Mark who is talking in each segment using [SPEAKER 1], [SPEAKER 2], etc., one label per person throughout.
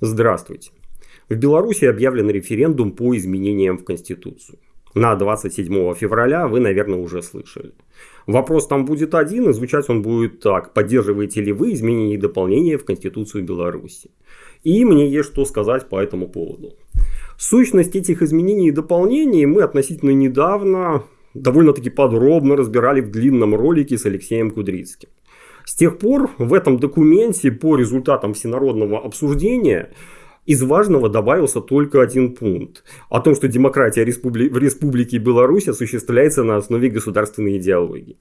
[SPEAKER 1] Здравствуйте. В Беларуси объявлен референдум по изменениям в Конституцию. На 27 февраля вы, наверное, уже слышали. Вопрос там будет один, и звучать он будет так. Поддерживаете ли вы изменения и дополнения в Конституцию Беларуси? И мне есть что сказать по этому поводу. Сущность этих изменений и дополнений мы относительно недавно довольно-таки подробно разбирали в длинном ролике с Алексеем Кудрицким. С тех пор в этом документе по результатам всенародного обсуждения из важного добавился только один пункт. О том, что демократия в Республике Беларусь осуществляется на основе государственной идеологии.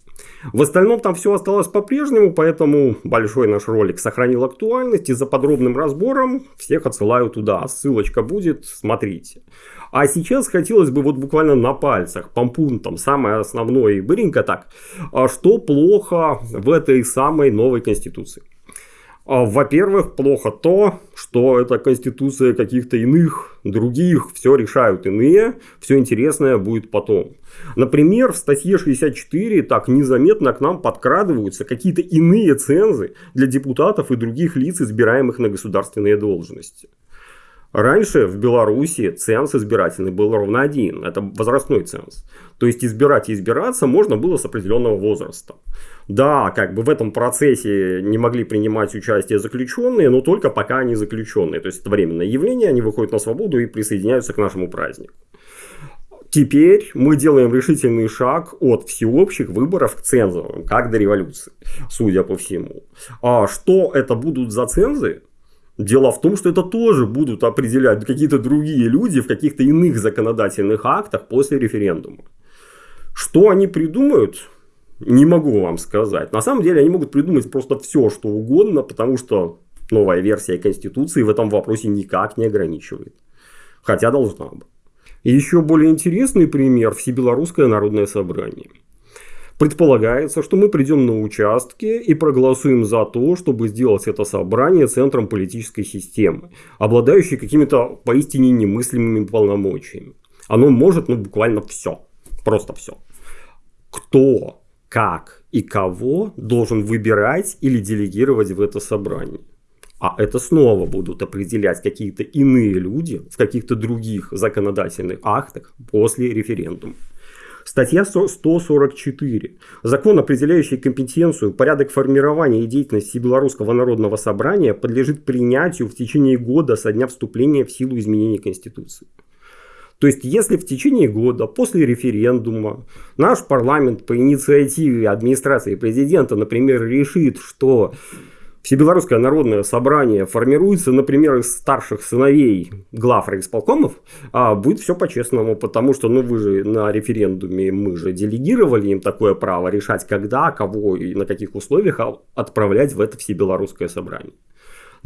[SPEAKER 1] В остальном там все осталось по-прежнему, поэтому большой наш ролик сохранил актуальность. И за подробным разбором всех отсылаю туда. Ссылочка будет, смотрите. А сейчас хотелось бы вот буквально на пальцах, по пунктам, самое основное и быренько так, а что плохо в этой самой новой конституции. А, во-первых, плохо то, что это конституция каких-то иных, других, все решают иные, все интересное будет потом. Например, в статье 64 так незаметно к нам подкрадываются какие-то иные цензы для депутатов и других лиц, избираемых на государственные должности. Раньше в Беларуси ценз избирательный был ровно один. Это возрастной ценз. То есть избирать и избираться можно было с определенного возраста. Да, как бы в этом процессе не могли принимать участие заключенные, но только пока они заключенные. То есть это временное явление, они выходят на свободу и присоединяются к нашему празднику. Теперь мы делаем решительный шаг от всеобщих выборов к цензовым, как до революции, судя по всему. А что это будут за цензы? Дело в том, что это тоже будут определять какие-то другие люди в каких-то иных законодательных актах после референдума. Что они придумают, не могу вам сказать. На самом деле они могут придумать просто все, что угодно, потому что новая версия Конституции в этом вопросе никак не ограничивает. Хотя должна бы. И еще более интересный пример – Всебелорусское народное собрание – Предполагается, что мы придем на участки и проголосуем за то, чтобы сделать это собрание центром политической системы, обладающей какими-то поистине немыслимыми полномочиями. Оно может, ну, буквально все. Просто все. Кто, как и кого должен выбирать или делегировать в это собрание. А это снова будут определять какие-то иные люди в каких-то других законодательных актах после референдума. Статья 144. Закон, определяющий компетенцию, порядок формирования и деятельности Белорусского народного собрания подлежит принятию в течение года со дня вступления в силу изменений Конституции. То есть, если в течение года после референдума наш парламент по инициативе администрации президента, например, решит, что Всебелорусское народное собрание формируется, например, из старших сыновей глав райисполкомов, а будет все по-честному, потому что, ну, вы же на референдуме, мы же делегировали им такое право решать, когда, кого и на каких условиях отправлять в это Всебелорусское собрание.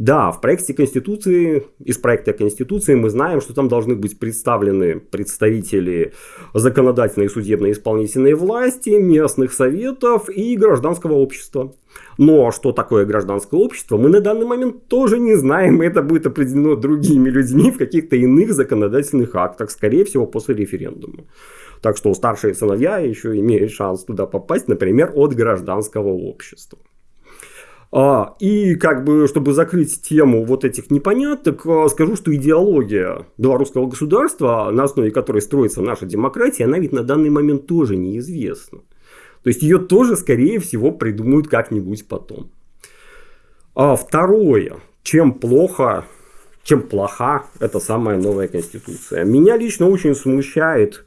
[SPEAKER 1] Да, в проекте Конституции, из проекта Конституции мы знаем, что там должны быть представлены представители законодательной и судебной исполнительной власти, местных советов и гражданского общества. Но что такое гражданское общество, мы на данный момент тоже не знаем. Это будет определено другими людьми в каких-то иных законодательных актах, скорее всего, после референдума. Так что старшие сыновья еще имеют шанс туда попасть, например, от гражданского общества. А, и как бы, чтобы закрыть тему вот этих непоняток, а, скажу, что идеология белорусского государства, на основе которой строится наша демократия, она ведь на данный момент тоже неизвестна. То есть ее тоже, скорее всего, придумают как-нибудь потом. А второе, чем плохо, чем плоха эта самая новая конституция. Меня лично очень смущает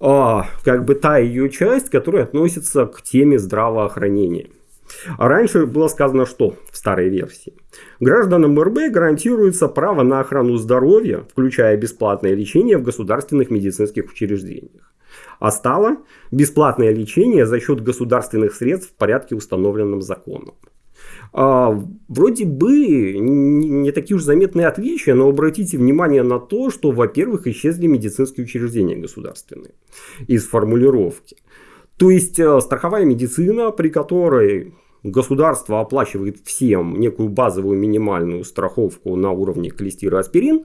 [SPEAKER 1] а, как бы та ее часть, которая относится к теме здравоохранения. А раньше было сказано, что в старой версии. Гражданам РБ гарантируется право на охрану здоровья, включая бесплатное лечение в государственных медицинских учреждениях. А стало бесплатное лечение за счет государственных средств в порядке, установленном законом. А, вроде бы не такие уж заметные отличия, но обратите внимание на то, что, во-первых, исчезли медицинские учреждения государственные из формулировки. То есть э, страховая медицина, при которой государство оплачивает всем некую базовую минимальную страховку на уровне клестира аспирин,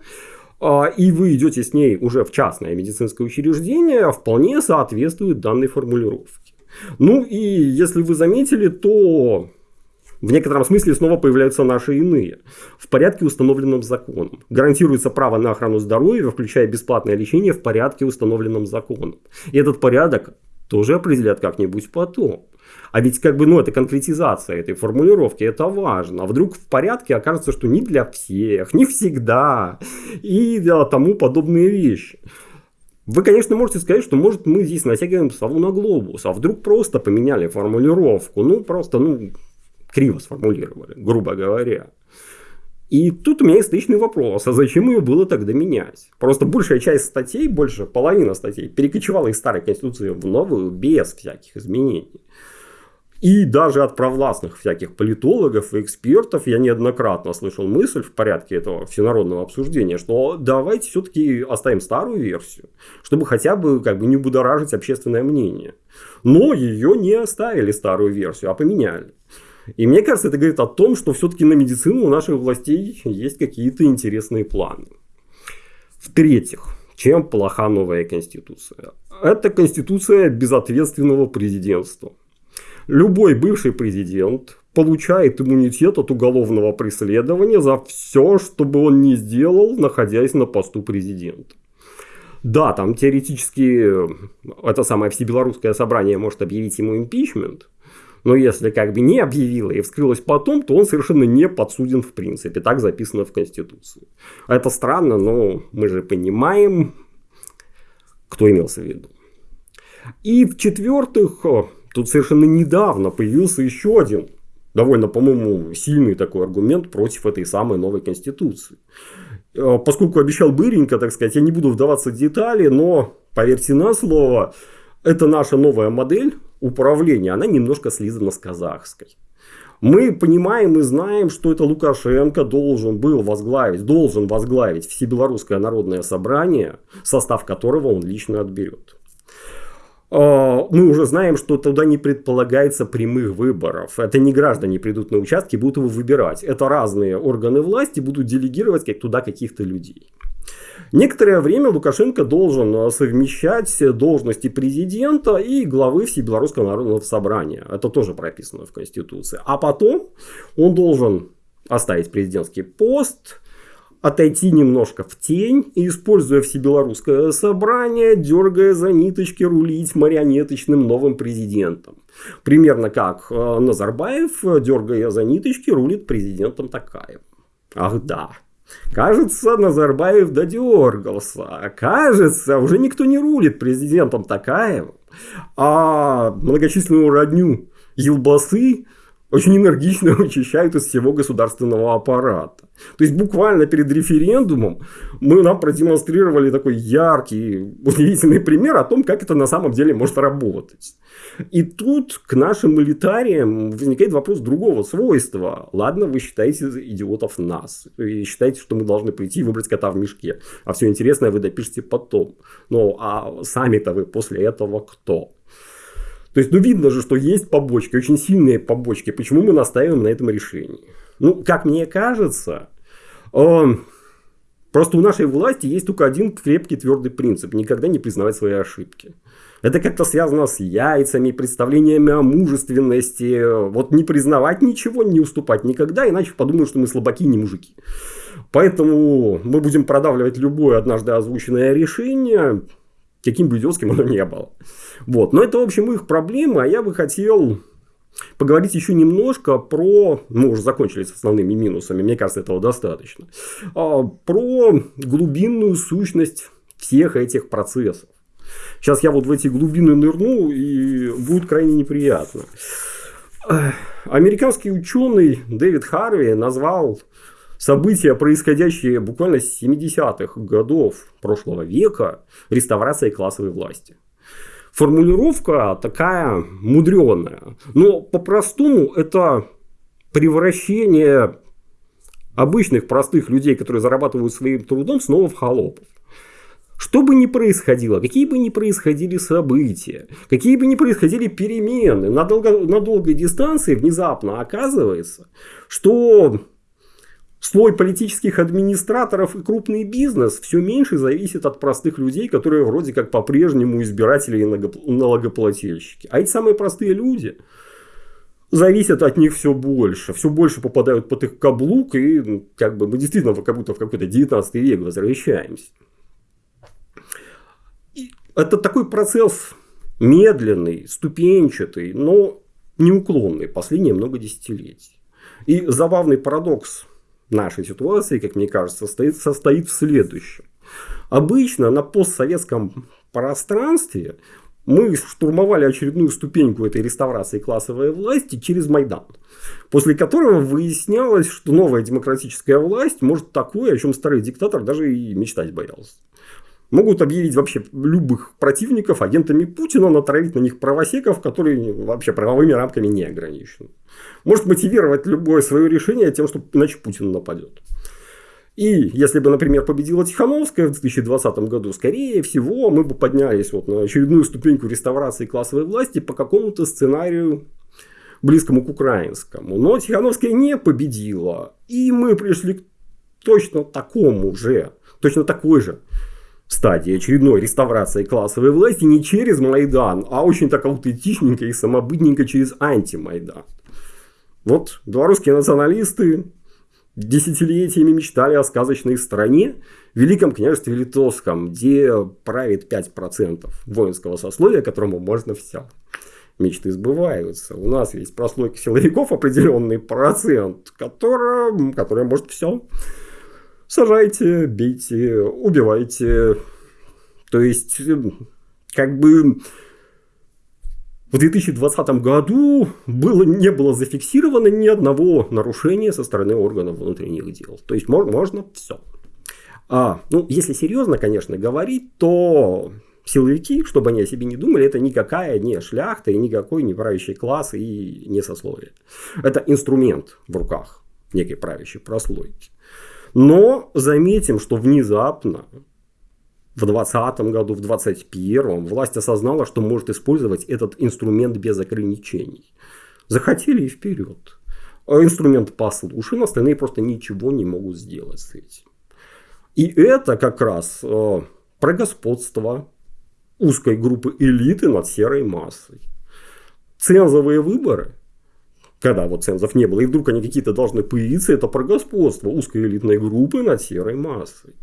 [SPEAKER 1] а, и вы идете с ней уже в частное медицинское учреждение, вполне соответствует данной формулировке. Ну и если вы заметили, то В некотором смысле снова появляются наши иные. В порядке, установленном законом. Гарантируется право на охрану здоровья, включая бесплатное лечение в порядке, установленном законом. И этот порядок тоже определят как-нибудь потом. А ведь как бы, ну, это конкретизация этой формулировки, это важно. А вдруг в порядке окажется, что не для всех, не всегда и да, тому подобные вещи. Вы, конечно, можете сказать, что может мы здесь натягиваем сову на глобус, а вдруг просто поменяли формулировку, ну просто, ну, криво сформулировали, грубо говоря. И тут у меня есть встречный вопрос, а зачем ее было тогда менять? Просто большая часть статей, больше половина статей, перекочевала из старой конституции в новую без всяких изменений. И даже от провластных всяких политологов и экспертов я неоднократно слышал мысль в порядке этого всенародного обсуждения, что давайте все-таки оставим старую версию, чтобы хотя бы как бы не будоражить общественное мнение. Но ее не оставили старую версию, а поменяли. И мне кажется, это говорит о том, что все-таки на медицину у наших властей есть какие-то интересные планы. В-третьих, чем плоха новая конституция? Это конституция безответственного президентства. Любой бывший президент получает иммунитет от уголовного преследования за все, что бы он ни сделал, находясь на посту президента. Да, там теоретически это самое всебелорусское собрание может объявить ему импичмент, но если как бы не объявило и вскрылось потом, то он совершенно не подсуден в принципе. Так записано в Конституции. Это странно, но мы же понимаем, кто имелся в виду. И в-четвертых, Тут совершенно недавно появился еще один довольно, по-моему, сильный такой аргумент против этой самой новой конституции. Э, поскольку обещал Быренько, так сказать, я не буду вдаваться в детали, но поверьте на слово, это наша новая модель управления, она немножко слизана с казахской. Мы понимаем и знаем, что это Лукашенко должен был возглавить, должен возглавить Всебелорусское народное собрание, состав которого он лично отберет. А, мы уже знаем, что туда не предполагается прямых выборов. Это не граждане придут на участки, будут его выбирать. Это разные органы власти будут делегировать как туда каких-то людей. Некоторое время Лукашенко должен а, совмещать должности президента и главы Всебелорусского народного собрания. Это тоже прописано в Конституции. А потом он должен оставить президентский пост, отойти немножко в тень и, используя всебелорусское собрание, дергая за ниточки, рулить марионеточным новым президентом. Примерно как э, Назарбаев, дергая за ниточки, рулит президентом Такаев. Ах да, Кажется, Назарбаев додергался. Кажется, уже никто не рулит президентом Такаевым. А многочисленную родню Елбасы очень энергично вычищают из всего государственного аппарата. То есть буквально перед референдумом мы нам продемонстрировали такой яркий, удивительный пример о том, как это на самом деле может работать. И тут к нашим элитариям возникает вопрос другого свойства. Ладно, вы считаете идиотов нас. И считаете, что мы должны прийти и выбрать кота в мешке. А все интересное вы допишете потом. Но а сами-то вы после этого кто? То есть, ну, видно же, что есть побочки, очень сильные побочки. Почему мы настаиваем на этом решении? Ну, как мне кажется, э, просто у нашей власти есть только один крепкий твердый принцип. Никогда не признавать свои ошибки. Это как-то связано с яйцами, представлениями о мужественности. Вот не признавать ничего, не уступать никогда, иначе подумают, что мы слабаки, не мужики. Поэтому мы будем продавливать любое однажды озвученное решение, каким бы идиотским оно не было. Вот. Но это, в общем, их проблемы, а я бы хотел поговорить еще немножко про, мы уже закончили с основными минусами, мне кажется, этого достаточно, а, про глубинную сущность всех этих процессов. Сейчас я вот в эти глубины нырну, и будет крайне неприятно. Американский ученый Дэвид Харви назвал события, происходящие буквально с 70-х годов прошлого века, реставрацией классовой власти. Формулировка такая мудреная, но по-простому это превращение обычных простых людей, которые зарабатывают своим трудом, снова в холопов. Что бы ни происходило, какие бы ни происходили события, какие бы ни происходили перемены, на, долго, на долгой дистанции внезапно оказывается, что слой политических администраторов и крупный бизнес все меньше зависит от простых людей, которые вроде как по-прежнему избиратели и налогоплательщики. А эти самые простые люди, зависят от них все больше. Все больше попадают под их каблук, и как бы мы действительно как будто в какой-то 19 век возвращаемся. И это такой процесс медленный, ступенчатый, но неуклонный последние много десятилетий. И забавный парадокс нашей ситуации, как мне кажется, состоит, состоит в следующем. Обычно на постсоветском пространстве мы штурмовали очередную ступеньку этой реставрации классовой власти через Майдан. После которого выяснялось, что новая демократическая власть может такое, о чем старый диктатор даже и мечтать боялся. Могут объявить вообще любых противников агентами Путина, натравить на них правосеков, которые вообще правовыми рамками не ограничены. Может мотивировать любое свое решение тем, что иначе Путин нападет. И если бы, например, победила Тихановская в 2020 году, скорее всего, мы бы поднялись вот на очередную ступеньку реставрации классовой власти по какому-то сценарию близкому к украинскому. Но Тихановская не победила. И мы пришли к точно такому же, точно такой же стадии очередной реставрации классовой власти не через Майдан, а очень так аутентичненько и самобытненько через антимайдан. Вот белорусские националисты десятилетиями мечтали о сказочной стране, Великом княжестве Литовском, где правит 5% воинского сословия, которому можно все. Мечты сбываются. У нас есть прослойка силовиков определенный процент, который, который может все. Сажайте, бейте, убивайте. То есть, как бы в 2020 году было, не было зафиксировано ни одного нарушения со стороны органов внутренних дел. То есть можно, можно все. А, ну, если серьезно, конечно, говорить, то силовики, чтобы они о себе не думали, это никакая не шляхта и никакой не правящий класс и не сословие. Это инструмент в руках некой правящей прослойки. Но заметим, что внезапно в 2020 году, в 2021 власть осознала, что может использовать этот инструмент без ограничений. Захотели и вперед. А инструмент послушен, остальные просто ничего не могут сделать с этим. И это как раз э, про господство узкой группы элиты над серой массой. Цензовые выборы, когда вот цензов не было, и вдруг они какие-то должны появиться, это про господство узкой элитной группы над серой массой.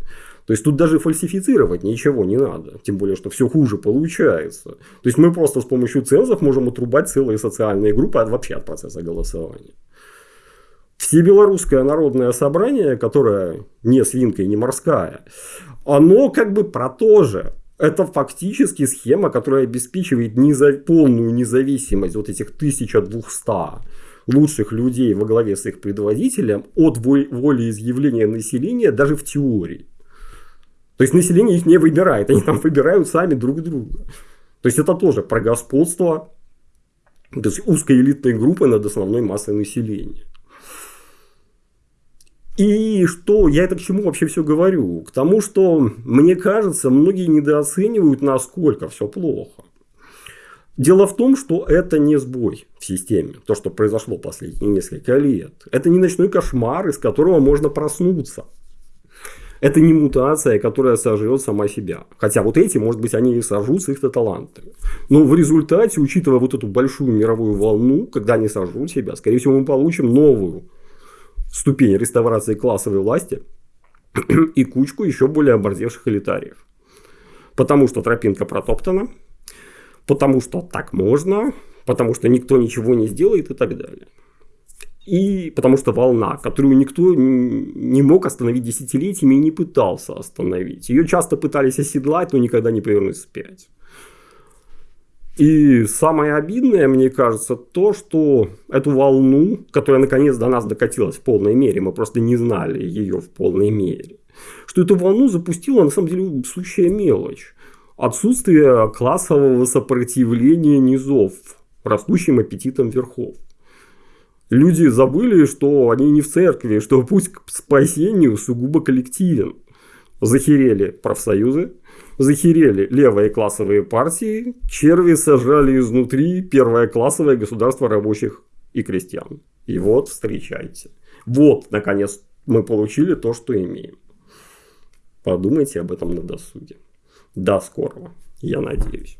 [SPEAKER 1] То есть тут даже фальсифицировать ничего не надо. Тем более, что все хуже получается. То есть мы просто с помощью цензов можем отрубать целые социальные группы от, вообще от процесса голосования. Всебелорусское народное собрание, которое не свинка и не морская, оно как бы про то же. Это фактически схема, которая обеспечивает неза... полную независимость вот этих 1200 лучших людей во главе с их предводителем от волеизъявления населения даже в теории. То есть население их не выбирает, они там выбирают сами друг друга. То есть это тоже про господство то есть узкой элитной группы над основной массой населения. И что, я это к чему вообще все говорю? К тому, что, мне кажется, многие недооценивают, насколько все плохо. Дело в том, что это не сбой в системе, то, что произошло последние несколько лет. Это не ночной кошмар, из которого можно проснуться. Это не мутация, которая сожрет сама себя. Хотя вот эти, может быть, они и сожрут их-то таланты. Но в результате, учитывая вот эту большую мировую волну, когда они сожрут себя, скорее всего, мы получим новую ступень реставрации классовой власти и кучку еще более оборзевших элитариев. Потому что тропинка протоптана, потому что так можно, потому что никто ничего не сделает и так далее. И потому что волна, которую никто не мог остановить десятилетиями и не пытался остановить. Ее часто пытались оседлать, но никогда не повернуть вспять. И самое обидное, мне кажется, то, что эту волну, которая наконец до нас докатилась в полной мере, мы просто не знали ее в полной мере, что эту волну запустила на самом деле сущая мелочь. Отсутствие классового сопротивления низов растущим аппетитом верхов люди забыли, что они не в церкви, что путь к спасению сугубо коллективен. Захерели профсоюзы, захерели левые классовые партии, черви сожрали изнутри первое классовое государство рабочих и крестьян. И вот встречайте. Вот, наконец, мы получили то, что имеем. Подумайте об этом на досуге. До скорого, я надеюсь.